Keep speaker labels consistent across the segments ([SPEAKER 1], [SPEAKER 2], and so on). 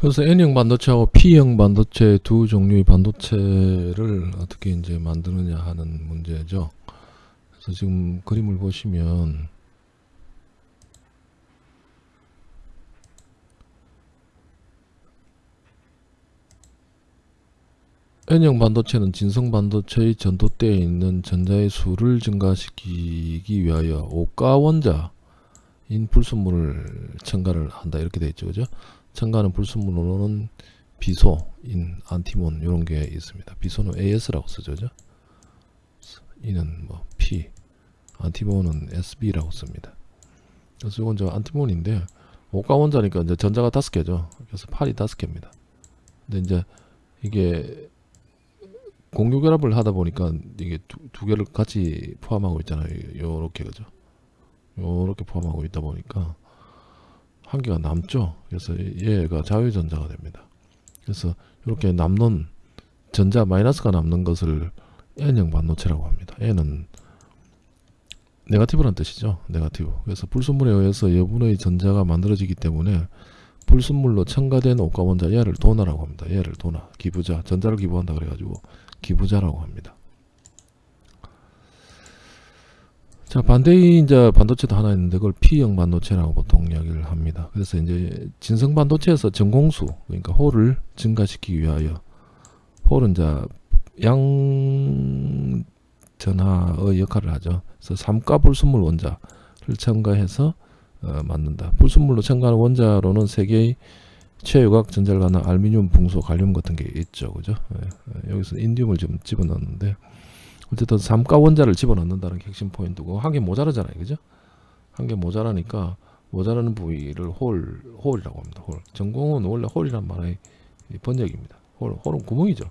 [SPEAKER 1] 그래서 N형 반도체하고 P형 반도체 두 종류의 반도체를 어떻게 이제 만드느냐 하는 문제죠. 그래서 지금 그림을 보시면 N형 반도체는 진성 반도체의 전도대에 있는 전자의 수를 증가시키기 위하여 오가 원자인 불순물을 첨가를 한다 이렇게 되어 있죠. 그죠? 첨가하는 불순물로는 비소 인 안티몬 이런 게 있습니다. 비소는 AS라고 쓰죠. 그죠? 이는 뭐 P 안티몬은 SB라고 씁니다. 그래서 이건 저 안티몬인데 오가 원자니까 이제 전자가 다섯 개죠. 그래서 8이 다섯 개입니다. 근데 이제 이게 공유 결합을 하다 보니까 이게 두, 두 개를 같이 포함하고 있잖아요. 요렇게 그죠? 요렇게 포함하고 있다 보니까 한 개가 남죠. 그래서 얘가 자유전자가 됩니다. 그래서 이렇게 남는 전자 마이너스가 남는 것을 N형 반도체라고 합니다. N은 네가티브란 뜻이죠. 네가티브. 그래서 불순물에 의해서 여분의 전자가 만들어지기 때문에 불순물로 첨가된 오가 원자 얘를 도나라고 합니다. 얘를 도나 기부자 전자를 기부한다 그래가지고 기부자라고 합니다. 자 반대의 이제 반도체도 하나 있는데 그걸 P형 반도체라고 보통 이야기를 합니다. 그래서 이제 진성 반도체에서 전공수 그러니까 홀을 증가시키기 위하여 홀은 이제 양 전하의 역할을 하죠. 그래서 삼가 불순물 원자를 첨가해서 어, 만든다. 불순물로 첨가하는 원자로는 세 개의 최외각 전자를 알미늄, 붕소, 갈륨 같은 게 있죠. 그죠? 예, 예, 여기서 인디움을 좀 집어넣는데 어쨌든 삼가 원자를 집어넣는다는 게 핵심 포인트고 한 개 모자라잖아요. 그죠? 한 개 모자라니까 모자라는 부위를 hole, hole이라고 합니다. hole. 정공은 원래 hole이란 말의 번역입니다. hole, hole은 구멍이죠.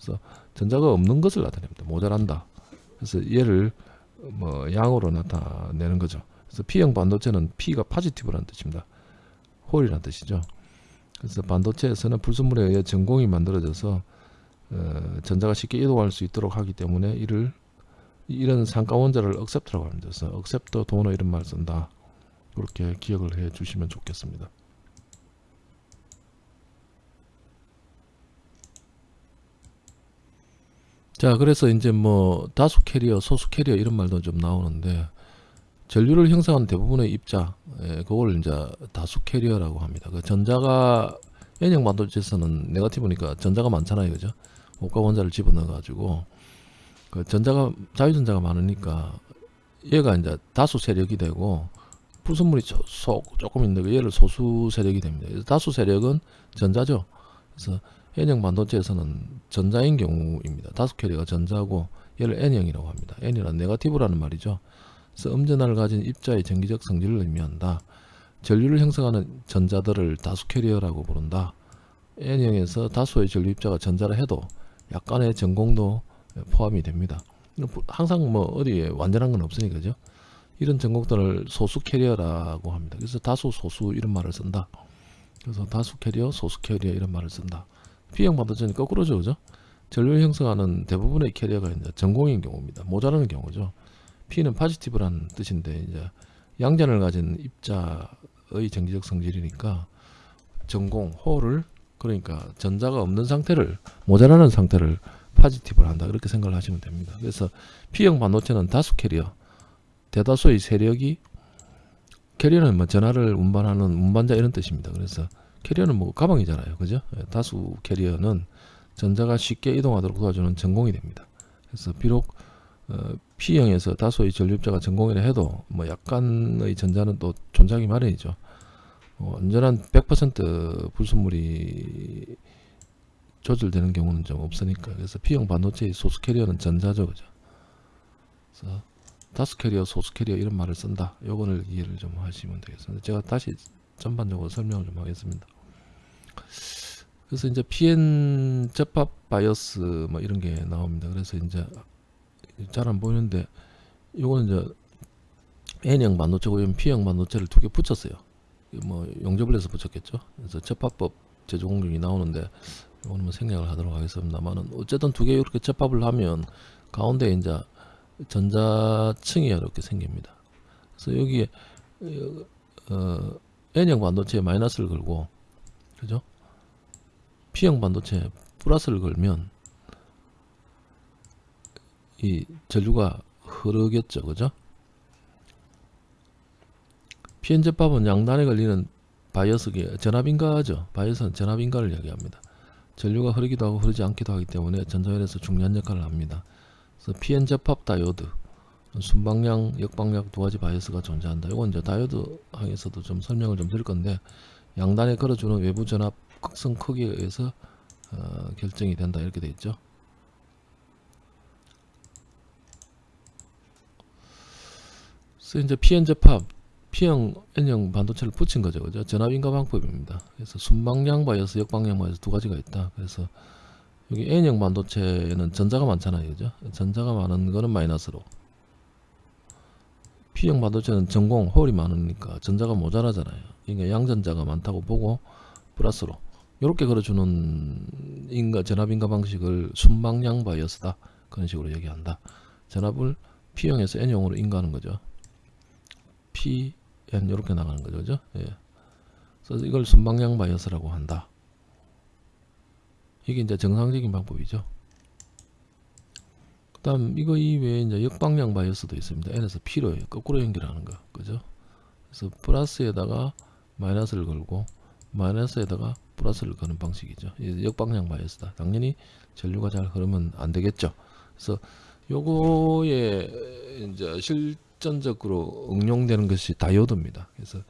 [SPEAKER 1] 그래서 전자가 없는 것을 나타냅니다. 모자란다. 그래서 얘를 뭐 양으로 나타내는 거죠. 그래서 P형 반도체는 P가 positive라는 뜻입니다. hole이라는 뜻이죠. 그래서 반도체에서는 불순물에 의해 정공이 만들어져서 어, 전자가 쉽게 이동할 수 있도록 하기 때문에 이를 이런 삼가 원자를 accept라고 합니다. 그래서 억셉터 도너 이런 말 쓴다. 그렇게 기억을 해 주시면 좋겠습니다. 자 그래서 이제 뭐 다수 캐리어 소수 캐리어 이런 말도 좀 나오는데 전류를 형성하는 대부분의 입자 예, 그걸 이제 다수 캐리어라고 합니다 그 전자가 N형 반도체에서는 negative니까 전자가 많잖아요 그죠 오가 원자를 집어넣어 가지고 그 전자가 자유전자가 많으니까 얘가 이제 다수 세력이 되고 불순물이 소, 조금 있는데 얘를 소수 세력이 됩니다 다수 세력은 전자죠 그래서 N형 반도체에서는 전자인 경우입니다. 다수 캐리어가 전자고 얘를 N형이라고 합니다. N이란 negative라는 말이죠. 그래서 음전하를 가진 입자의 전기적 성질을 의미한다. 전류를 형성하는 전자들을 다수 캐리어라고 부른다. N형에서 다수의 전류 입자가 전자라 해도 약간의 정공도 포함이 됩니다. 항상 뭐 어디에 완전한 건 없으니까 죠 이런 정공들을 소수 캐리어라고 합니다. 그래서 다수 소수 이런 말을 쓴다. 그래서 다수 캐리어 소수 캐리어 이런 말을 쓴다. P형 반도체는 거꾸로죠. 그죠? 전류 형성하는 대부분의 캐리어가 이제 정공인 경우입니다. 모자라는 경우죠. P는 positive라는 뜻인데 이제 양전하를 가진 입자의 전기적 성질이니까 정공, hole을 그러니까 전자가 없는 상태를 모자라는 상태를 positive라 한다. 그렇게 생각을 하시면 됩니다. 그래서 P형 반도체는 다수 캐리어 대다수의 세력이 캐리어는 뭐 전하를 운반하는 운반자 이런 뜻입니다. 그래서 캐리어는 뭐 가방이잖아요. 그죠? 예, 다수 캐리어는 전자가 쉽게 이동하도록 도와주는 정공이 됩니다. 그래서 비록 어, P형에서 다수의 전류입자가 정공이라 해도 뭐 약간의 전자는 또 존재하기 마련이죠. 어, 완전한 100% 불순물이 조절되는 경우는 좀 없으니까 그래서 P형 반도체의 소수 캐리어는 전자죠. 그죠? 그래서 다수 캐리어, 소수 캐리어 이런 말을 쓴다. 요거를 이해를 좀 하시면 되겠습니다. 제가 다시 전반적으로 설명을 좀 하겠습니다. 그래서 이제 PN 접합 바이어스 뭐 이런 게 나옵니다. 그래서 이제 잘 안 보이는데 이거는 이제 N형 반도체고 P형 반도체를 두 개 붙였어요. 뭐 용접을 해서 붙였겠죠. 그래서 접합법 제조 공정이 나오는데 이거는 뭐 생략을 하도록 하겠습니다만은 어쨌든 두 개 이렇게 접합을 하면 가운데 이제 전자층이 이렇게 생깁니다. 그래서 여기에 어, N형 반도체에 마이너스를 걸고 그죠? P형 반도체 플러스를 걸면 이 전류가 흐르겠죠 그죠 PN제밥은 양단에 걸리는 바이어스기 전압인가죠? 바이어스는 전압인가를 이야기합니다. 전류가 흐르기도 하고 흐르지 않기도 하기 때문에 전자열에서 중요한 역할을 합니다. 그래서 PN접합 다이오드 순방향 역방향 두 가지 바이어스가 존재한다. 이건 이제 다이오드 항에서도 좀 설명을 좀 드릴 건데 양단에 걸어주는 외부 전압 극성 크기에 의해서 어, 결정이 된다. 이렇게 돼 있죠. 그래서 이제 PN 접합 P형 N형 반도체를 붙인 거죠 그죠? 전압인가 방법입니다. 그래서 순방향 바이어스 역방향 바이어스 두 가지가 있다. 그래서 여기 N형 반도체는 전자가 많잖아요 그죠? 전자가 많은 거는 마이너스로. P형 반도체는 전공 홀이 많으니까 전자가 모자라잖아요. 그러니까 양전자가 많다고 보고 플러스로. 이렇게 걸어주는 인가 전압인가 방식을 순방향 바이어스다. 그런 식으로 얘기한다. 전압을 P형에서 N형으로 인가하는 거죠. P, N 이렇게 나가는 거죠 그죠 예. 그래서 이걸 순방향 바이어스라고 한다 이게 이제 정상적인 방법이죠 그 다음 이거 이외에 이제 역방향 바이어스도 있습니다 N에서 P로 거꾸로 연결하는 거 그죠 그래서 플러스에다가 마이너스를 걸고 마이너스에다가 플러스를 거는 방식이죠. 역방향 바이어스다. 당연히 전류가 잘 흐르면 안 되겠죠. 그래서 요거에 이제 실 전적으로 응용되는 것이 다이오드입니다. 그래서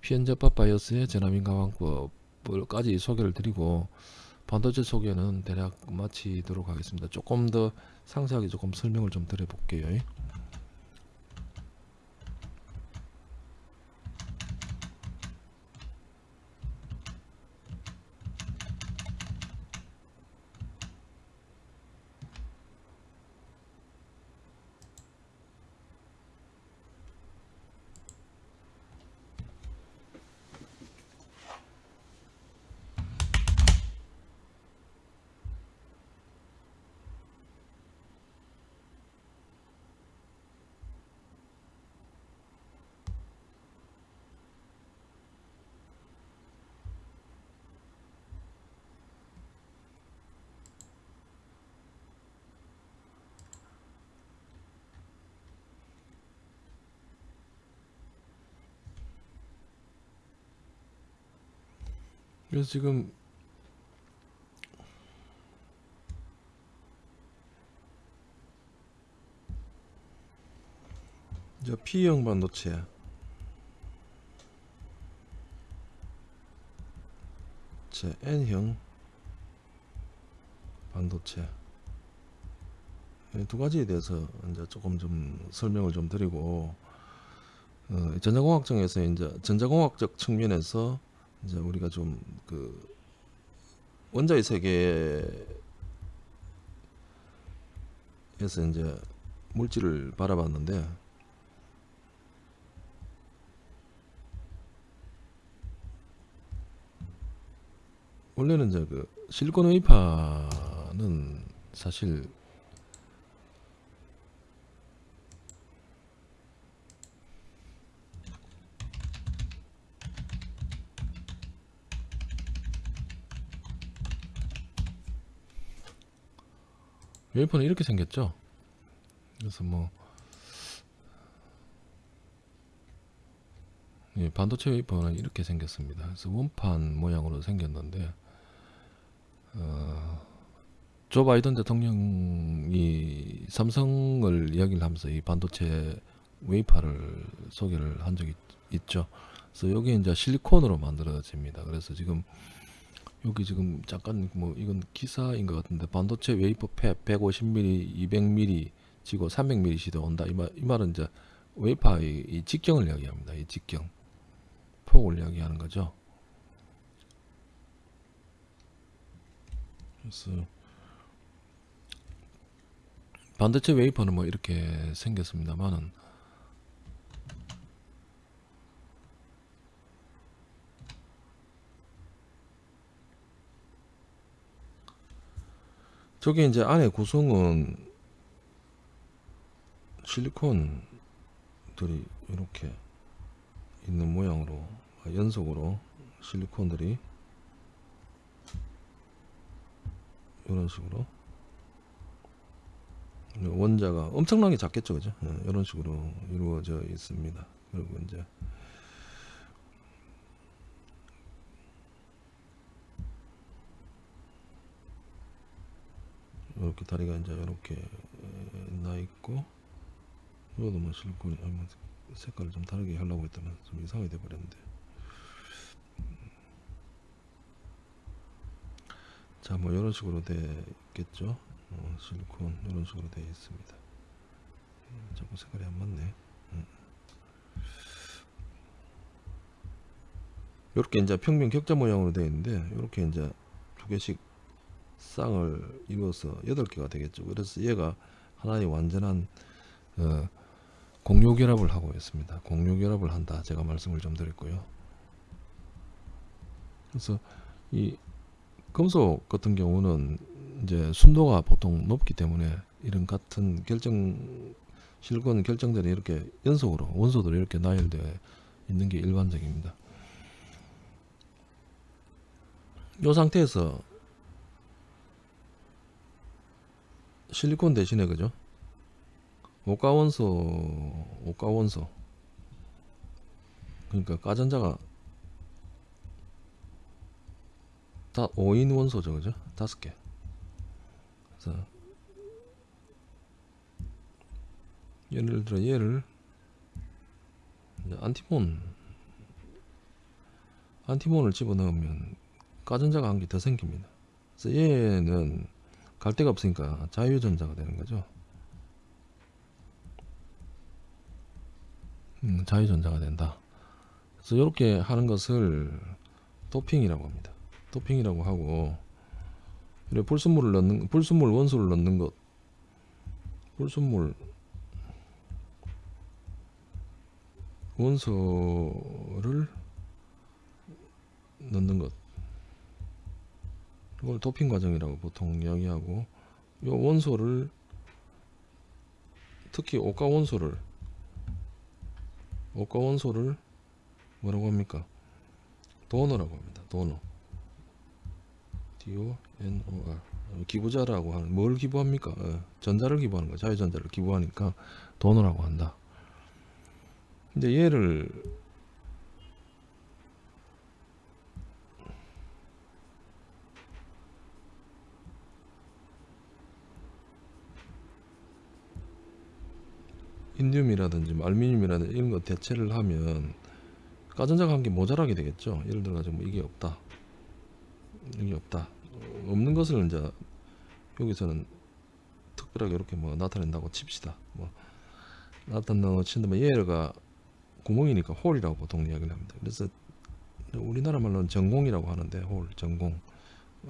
[SPEAKER 1] 피엔접합 바이어스의 전압인가 방법을까지 소개를 드리고 반도체 소개는 대략 마치도록 하겠습니다. 조금 더 상세하게 조금 설명을 좀 드려볼게요. 그래서 지금 이제 P형 반도체. 제 N형 반도체. 이두 가지에 대해서 이제 조금 좀 설명을 좀 드리고 어, 전자공학적에서 이제 전자공학적 측면에서 이제 우리가 좀 그 원자의 세계에서 이제 물질을 바라봤는데 원래는 이제 그 실리콘 웨이파는 사실 웨이퍼는 이렇게 생겼죠. 그래서 뭐 예, 반도체 웨이퍼는 이렇게 생겼습니다. 그래서 원판 모양으로 생겼는데 어, 조 바이든 대통령이 삼성을 이야기를 하면서 이 반도체 웨이퍼를 소개를 한 적이 있죠. 그래서 여기 이제 실리콘으로 만들어집니다. 그래서 지금 여기 지금 잠깐 뭐 이건 기사인 것 같은데 반도체 웨이퍼 fab 150mm, 200mm 지고 300mm 시대 온다. 이, 말, 이 말은 이제 웨이퍼의 이 직경을 이야기합니다. 이 직경 폭을 이야기하는 거죠. 그래서 반도체 웨이퍼는 뭐 이렇게 생겼습니다만은 저게 이제 안에 구성은 실리콘들이 이렇게 있는 모양으로 연속으로 실리콘들이 이런 식으로. 원자가 엄청나게 작겠죠 그죠? 예, 이런 식으로 이루어져 있습니다. 그리고 이제 이렇게 다리가 이제 이렇게 나 있고 이것도 뭐 실리콘이 뭐 색깔을 좀 다르게 하려고 했다면 좀 이상하게 돼 버렸는데. 자 뭐 이런 식으로 되겠죠? 어, 실리콘 이런 식으로 되어 있습니다. 음, 자꾸 색깔이 안 맞네. 이렇게 이제 평면 격자 모양으로 되어 있는데 이렇게 이제 두 개씩 쌍을 이루어서 여덟 개가 되겠죠. 그래서 얘가 하나의 완전한 어, 공유 결합을 하고 있습니다. 공유 결합을 한다. 제가 말씀을 좀 드렸고요. 그래서 이 금속 같은 경우는 이제 순도가 보통 높기 때문에 이런 같은 결정 실권 결정들이 이렇게 연속으로 원소들이 이렇게 나열되어 있는 게 일반적입니다. 이 상태에서 실리콘 대신에 그죠? 오가원소 오가원소 그러니까 가전자가 다 5인 원소죠 그죠? 다섯 개 그래서 예를 들어 얘를 안티몬 안티몬을 집어넣으면 가전자가 한 개 더 생깁니다 그래서 얘는 갈 데가 없으니까 자유전자가 되는 거죠. 음, 자유전자가 된다. 그래서 이렇게 하는 것을 도핑이라고 합니다. 도핑이라고 하고 이렇게 불순물을 넣는 불순물 원소를 넣는 것 불순물 원소를 넣는 것 이걸 도핑 과정이라고 보통 이야기하고 이 원소를 특히 오가 원소를 오가 원소를 뭐라고 합니까? 도너라고 합니다. 도너. D O N O R 기부자라고 하는 뭘 기부합니까? 어, 전자를 기부하는 거 자유전자를 기부하니까 도너라고 한다. 근데 얘를 인디움이라든지 뭐 알루미늄이라든지 이런 거 대체를 하면 가전자가 한개 모자라게 되겠죠. 예를 들어 가지고 뭐 이게 없다. 이게 없다. 어, 없는 것을 이제 여기서는 특별하게 이렇게 뭐 나타낸다고 칩시다. 뭐 나타낸다고 친다면 얘가 구멍이니까 홀이라고 보통 이야기를 합니다. 그래서 우리나라 말로는 전공이라고 하는데 홀 전공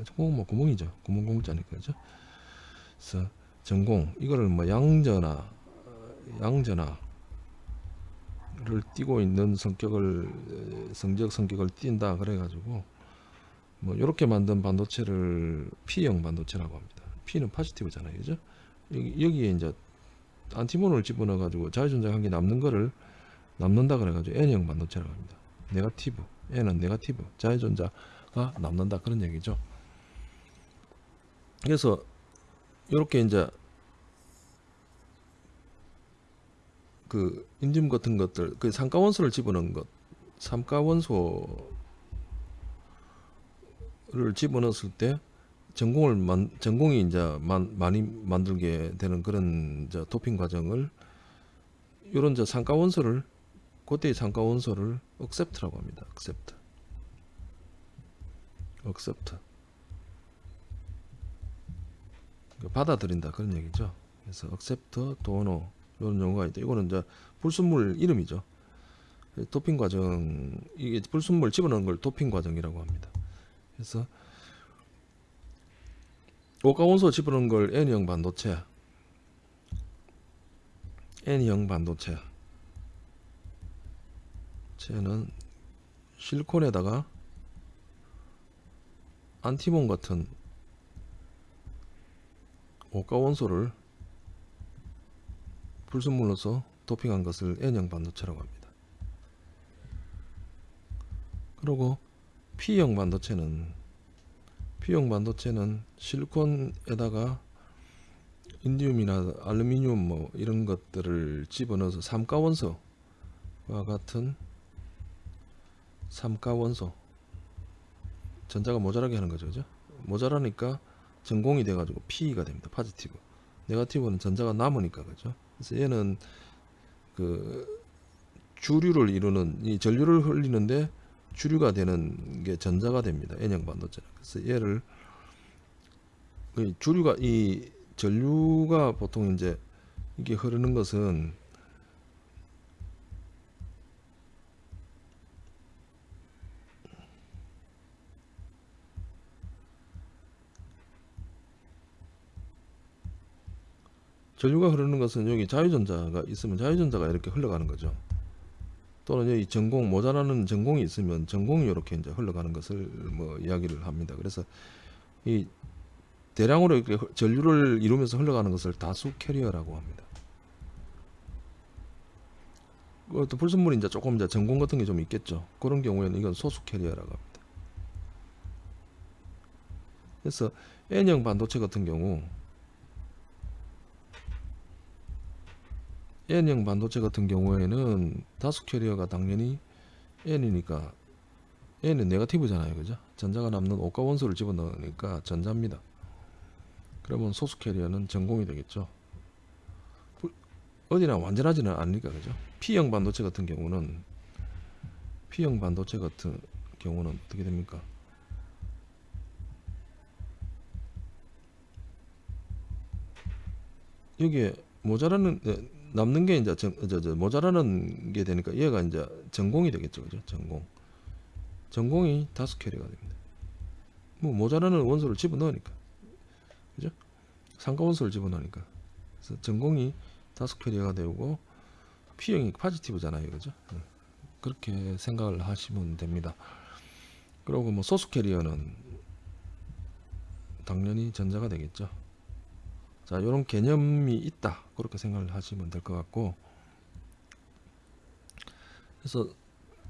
[SPEAKER 1] 전공은 뭐 구멍이죠. 구멍 공자니까 그죠. 그래서 전공 이거를 뭐 양전화 양전화를 띠고 있는 성격을 성적 성격을 띈다 그래 가지고 뭐 이렇게 만든 반도체를 P형 반도체라고 합니다. P는 포지티브잖아요, 그죠? 여기, 여기에 이제 안티몬을 집어넣어 가지고 자유전자 관계 남는 거를 남는다 그래 가지고 N형 반도체라고 합니다. 네가티브, N은 네가티브, 자유전자가 남는다 그런 얘기죠. 그래서 이렇게 이제 그 인dim 같은 것들 그 삼가원소를 집어넣은 것 삼가 원소를 집어넣었을 때 전공을 만, 전공이 이제 만, 많이 만들게 되는 그런 이제 도핑 과정을 이런 이제 삼가원소를 그때의 삼가원소를 accept라고 합니다. accept. accept. 받아들인다 그런 얘기죠. 그래서 accept, donor 이런 용어가 있다. 이거는 이제 불순물 이름이죠. 도핑 과정 이게 불순물 집어넣는 걸 도핑 과정이라고 합니다. 그래서 오가 원소 집어넣은 걸 N형 반도체 N형 반도체 쟤는 실리콘에다가 안티몬 같은 오가 원소를 불순물로서 도핑한 것을 N형 반도체라고 합니다. 그리고 P형 반도체는 P형 반도체는 실리콘에다가 인디움이나 알루미늄 뭐 이런 것들을 집어넣어서 삼가원소와 같은 삼가원소 전자가 모자라게 하는 거죠 그죠? 모자라니까 전공이 돼 가지고 P가 됩니다 파지티브 네가티브는 전자가 남으니까 그죠 그래서 얘는 그 주류를 이루는 이 전류를 흘리는데 주류가 되는 게 전자가 됩니다. N형 반도체. 그래서 얘를 그 주류가 이 전류가 보통 이제 이게 흐르는 것은 전류가 흐르는 것은 여기 자유전자가 있으면 자유전자가 이렇게 흘러가는 거죠. 또는 여기 전자 모자라는 정공이 있으면 정공이 이렇게 이제 흘러가는 것을 뭐 이야기를 합니다. 그래서 이 대량으로 이렇게 흐- 전류를 이루면서 흘러가는 것을 다수 캐리어라고 합니다. 그것도 불순물이 이제 조금 이제 정공 같은 게 좀 있겠죠. 그런 경우에는 이건 소수 캐리어라고 합니다. 그래서 N형 반도체 같은 경우 N형 반도체 같은 경우에는 다수 캐리어가 당연히 N이니까 N은 negative잖아요. 그죠? 전자가 남는 오가 원소를 집어넣으니까 전자입니다. 그러면 소수 캐리어는 정공이 되겠죠. 부- 어디나 완전하지는 않으니까 그죠? P형 반도체 같은 경우는 P형 반도체 같은 경우는 어떻게 됩니까? 여기에 모자라는 네, 남는 게 이제 전, 저, 저, 모자라는 게 되니까 얘가 이제 전공이 되겠죠, 그죠? 전공. 전공이 다수 캐리어가 됩니다. 뭐 모자라는 원소를 집어 넣으니까, 그죠? 상가 원소를 집어 넣으니까. 그래서 전공이 다수 캐리어가 되고 P형이 positive잖아요, 그죠? 네. 그렇게 생각을 하시면 됩니다. 그리고 뭐 소수 캐리어는 당연히 전자가 되겠죠. 자, 이런 개념이 있다. 그렇게 생각을 하시면 될 것 같고. 그래서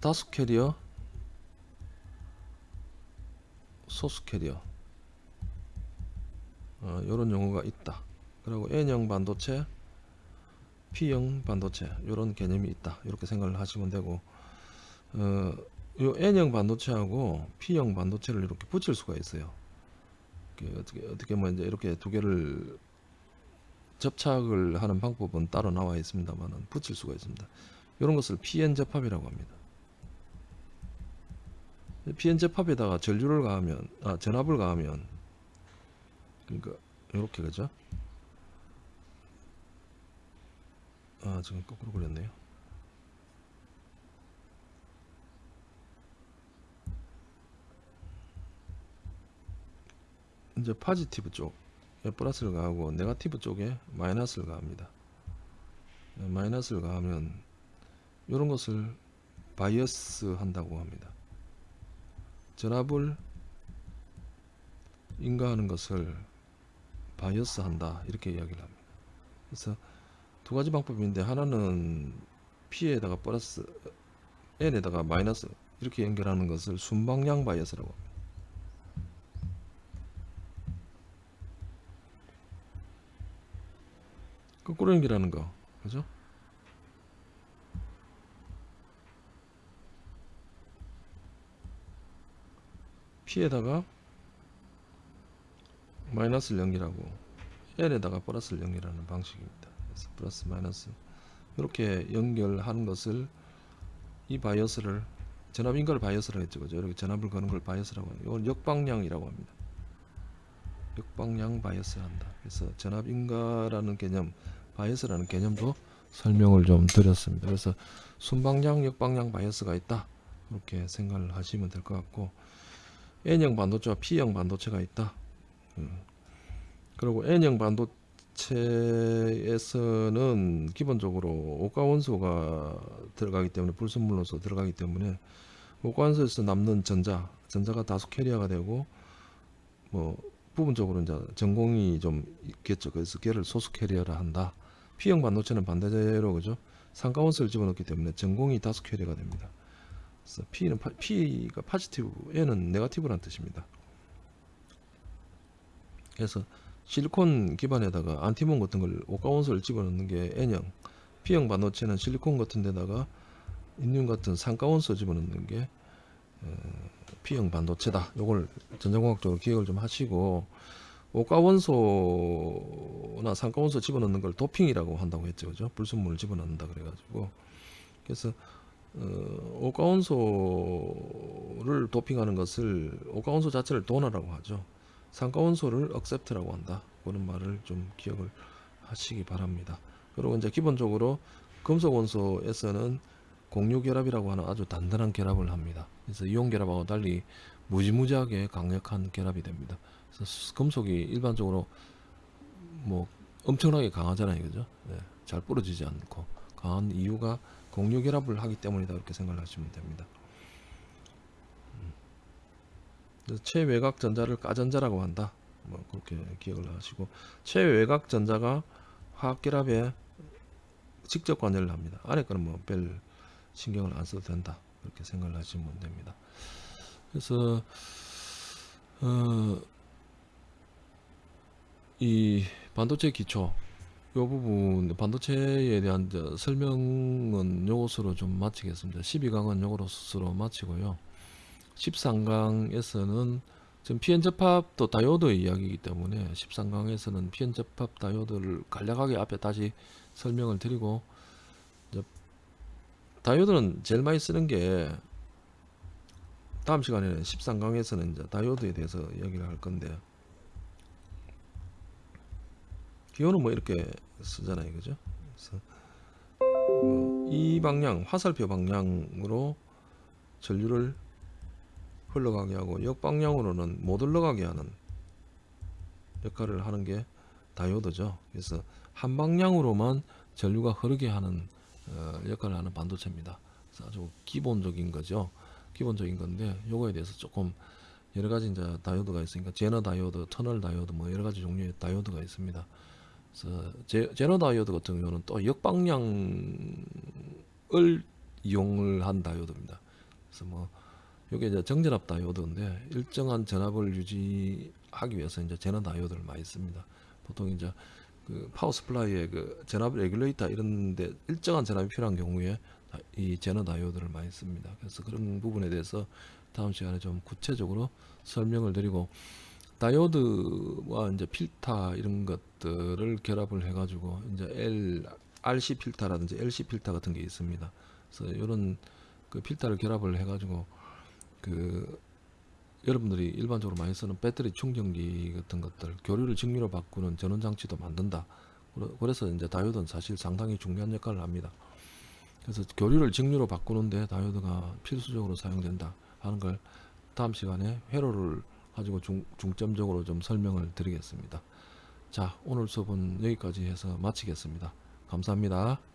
[SPEAKER 1] 다수 캐리어, 소수 캐리어, 어, 이런 용어가 있다. 그리고 N형 반도체, P형 반도체 이런 개념이 있다. 이렇게 생각을 하시면 되고, 어, 요 N형 반도체하고 P형 반도체를 이렇게 붙일 수가 있어요. 이렇게 어떻게 어떻게 뭐 이제 이렇게 두 개를 접착을 하는 방법은 따로 나와 있습니다만 붙일 수가 있습니다. 이런 것을 PN 접합이라고 합니다. PN 접합에다가 전류를 가하면 아 전압을 가하면 그러니까 이렇게 그죠? 아 지금 거꾸로 그렸네요. 이제 파지티브 쪽에 플러스를 가하고 네가티브 쪽에 마이너스를 가합니다. 네, 마이너스를 가하면 이런 것을 바이어스 한다고 합니다. 전압을 인가하는 것을 바이어스 한다 이렇게 이야기를 합니다. 그래서 두 가지 방법인데 하나는 P에다가 플러스 N에다가 마이너스 이렇게 연결하는 것을 순방향 바이어스라고 합니다. 거꾸로 연결하는 거 그죠? P에다가 마이너스를 연결하고 N에다가 플러스를 연결하는 방식입니다. 그래서 플러스 마이너스 이렇게 연결하는 것을 이 바이어스를 전압 인가를 바이어스라고 했죠. 그죠? 이렇게 전압을 거는 걸 바이어스라고 합니다. 이건 역방향이라고 합니다. 역방향 바이어스를 한다. 그래서 전압 인가라는 개념, 바이어스라는 개념도 설명을 좀 드렸습니다. 그래서 순방향, 역방향 바이어스가 있다. 그렇게 생각을 하시면 될 것 같고 N형 반도체와 P형 반도체가 있다. 음. 그리고 N형 반도체에서는 기본적으로 오가 원소가 들어가기 때문에 불순물로서 들어가기 때문에 오가 원소에서 남는 전자, 전자가 다수 캐리어가 되고 뭐 부분적으로 이제 정공이 좀 있겠죠. 그래서 걔를 소수 캐리어라 한다. P형 반도체는 반대로 그죠? 삼가원소를 집어넣기 때문에 정공이 다수 캐리어가 됩니다. 그래서 P는 파, P가 positive, N은 negative라는 뜻입니다. 그래서 실리콘 기반에다가 안티몬 같은 걸 오가원소를 집어넣는 게 N형 P형 반도체는 실리콘 같은 데다가 인듐 같은 삼가원소 집어넣는 게 어, P형 반도체다 요걸 전자공학적으로 기억을 좀 하시고 오가원소나 산가원소 집어넣는 걸 도핑이라고 한다고 했죠 그죠 불순물을 집어넣는다 그래가지고 그래서 어, 오가원소를 도핑하는 것을 오가원소 자체를 도너라고 하죠 상가원소를 accept라고 한다. 그런 말을 좀 기억을 하시기 바랍니다. 그리고 이제 기본적으로 금속 원소에서는 공유 결합이라고 하는 아주 단단한 결합을 합니다. 그래서 이온 결합하고 달리 무지무지하게 강력한 결합이 됩니다. 그래서 수- 금속이 일반적으로 뭐 엄청나게 강하잖아요, 그죠? 네, 잘 부러지지 않고 강한 이유가 공유 결합을 하기 때문이다 이렇게 생각하시면 됩니다. 그래서 최외곽 전자를 가전자라고 한다. 뭐 그렇게 기억을 하시고 최외곽 전자가 화학 결합에 직접 관여를 합니다. 안에 거는 뭐 별 신경을 안 써도 된다. 그렇게 생각을 하시면 됩니다. 그래서 어, 이 반도체 기초 요 부분 반도체에 대한 설명은 요것으로 좀 마치겠습니다. 12강은 요것으로 마치고요. 13강에서는 지금 PN 접합도 다이오드의 이야기이기 때문에 13강에서는 PN 접합 다이오드를 간략하게 앞에 다시 설명을 드리고 다이오드는 제일 많이 쓰는 게 다음 시간에는 13강에서는 이제 다이오드에 대해서 이야기를 할 건데 기호는 뭐 이렇게 쓰잖아요 그죠 그래서 뭐이 방향 화살표 방향으로 전류를 흘러가게 하고 역방향으로는 못 흘러가게 하는 역할을 하는 게 다이오드죠. 그래서 한 방향으로만 전류가 흐르게 하는 어, 역할을 하는 반도체입니다. 아주 기본적인 거죠. 기본적인 건데 요거에 대해서 조금 여러 가지 이제 다이오드가 있으니까 제너 다이오드, 터널 다이오드 뭐 여러 가지 종류의 다이오드가 있습니다. 그래서 제, 제너 다이오드 같은 경우는 또 역방향을 이용을 한 다이오드입니다. 그래서 뭐 이게 이제 정전압 다이오드인데 일정한 전압을 유지하기 위해서 이제 제너 다이오드를 많이 씁니다. 보통 이제 그 power supply의 그 전압 regulator 이런데 일정한 전압이 필요한 경우에 다- 이 제너 다이오드를 많이 씁니다. 그래서 그런 부분에 대해서 다음 시간에 좀 구체적으로 설명을 드리고 다이오드와 이제 필터 이런 것들을 결합을 해가지고 이제 L, RC 필터라든지 LC 필터 같은 게 있습니다. 그래서 이런 그 필터를 결합을 해가지고 그 여러분들이 일반적으로 많이 쓰는 배터리 충전기 같은 것들 교류를 직류로 바꾸는 전원 장치도 만든다. 그래서 이제 다이오드는 사실 상당히 중요한 역할을 합니다. 그래서 교류를 직류로 바꾸는데 다이오드가 필수적으로 사용된다 하는 걸 다음 시간에 회로를 가지고 중, 중점적으로 좀 설명을 드리겠습니다. 자, 오늘 수업은 여기까지 해서 마치겠습니다. 감사합니다.